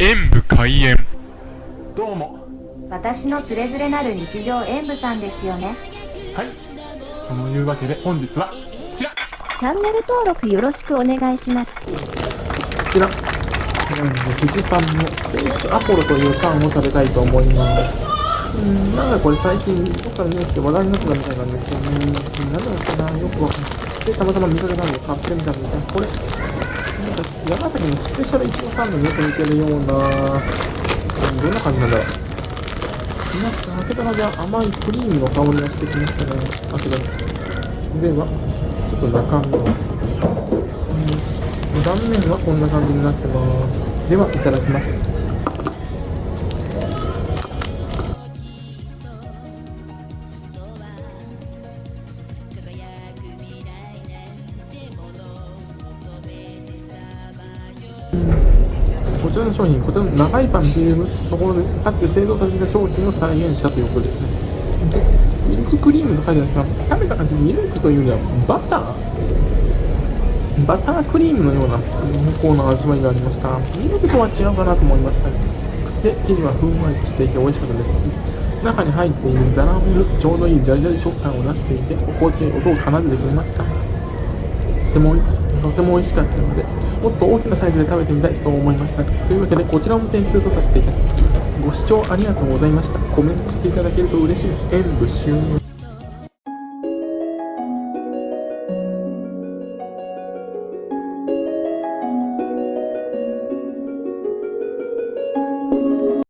演武開演。どうも。私のつれづれなる日常演舞さんですよね。はい。そのいうわけで本日はこちら。チャンネル登録よろしくお願いします。こちら。フジパンのスペースアポロというパンを食べたいと思います。うん。なんかこれ最近どっかのニュースで話題になってたみたいなんですよね。何なのかな。よくわかんない。でたまたま見かけたので買ってみたんですがこれ山崎のスペシャルイチゴサンドによく似てるような、うん、どんな感じなんだろう。いますか開けたらじゃ甘いクリームの香りがしてきましたね開けたではちょっと中身は、うん、断面はこんな感じになってます。ではいただきます。ちらの商品、こちらの長いパンというところで、かつて製造された商品を再現したということですね。で、ミルククリームと書いてあるんですが、食べた感じ、ミルクというよりはバターバタークリームのような濃厚な味わいがありました。ミルクとは違うかなと思いました。で、生地はふんわりとしていて美味しかったですし、中に入っているザラメル、ちょうどいいジャリジャリ食感を出していて、心地いい音を奏でてくれました。とても、とても美味しかったので、もっと大きなサイズで食べてみたい、そう思いました。というわけで、こちらも点数とさせていただきます。ご視聴ありがとうございました。コメントしていただけると嬉しいです。演武終了。